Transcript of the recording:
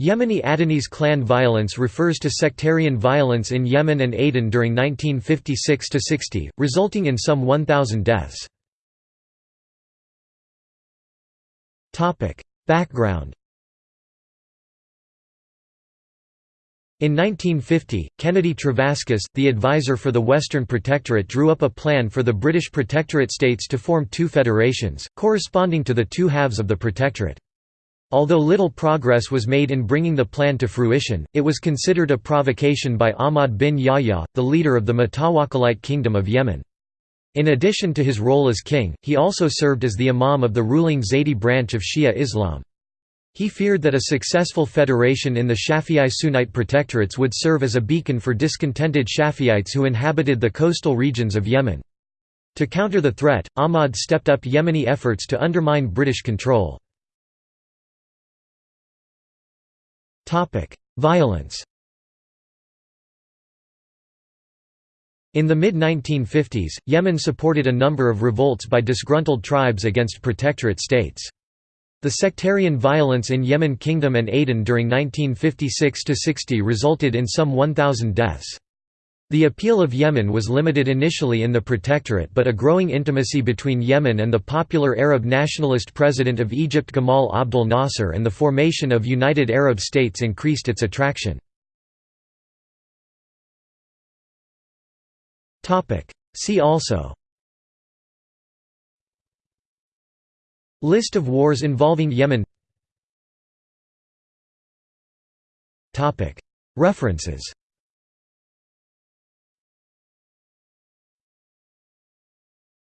Yemeni Adanese clan violence refers to sectarian violence in Yemen and Aden during 1956–60, resulting in some 1,000 deaths. Background In 1950, Kennedy Trevaskis, the advisor for the Western Protectorate drew up a plan for the British Protectorate states to form two federations, corresponding to the two halves of the Protectorate. Although little progress was made in bringing the plan to fruition, it was considered a provocation by Ahmad bin Yahya, the leader of the Mutawakkilite Kingdom of Yemen. In addition to his role as king, he also served as the imam of the ruling Zaydi branch of Shia Islam. He feared that a successful federation in the Shafi'i Sunnite protectorates would serve as a beacon for discontented Shafi'ites who inhabited the coastal regions of Yemen. To counter the threat, Ahmad stepped up Yemeni efforts to undermine British control. Violence In the mid-1950s, Yemen supported a number of revolts by disgruntled tribes against protectorate states. The sectarian violence in Yemen Kingdom and Aden during 1956–60 resulted in some 1,000 deaths. The appeal of Yemen was limited initially in the Protectorate but a growing intimacy between Yemen and the popular Arab nationalist president of Egypt Gamal Abdel Nasser and the formation of United Arab States increased its attraction. See also List of wars involving Yemen References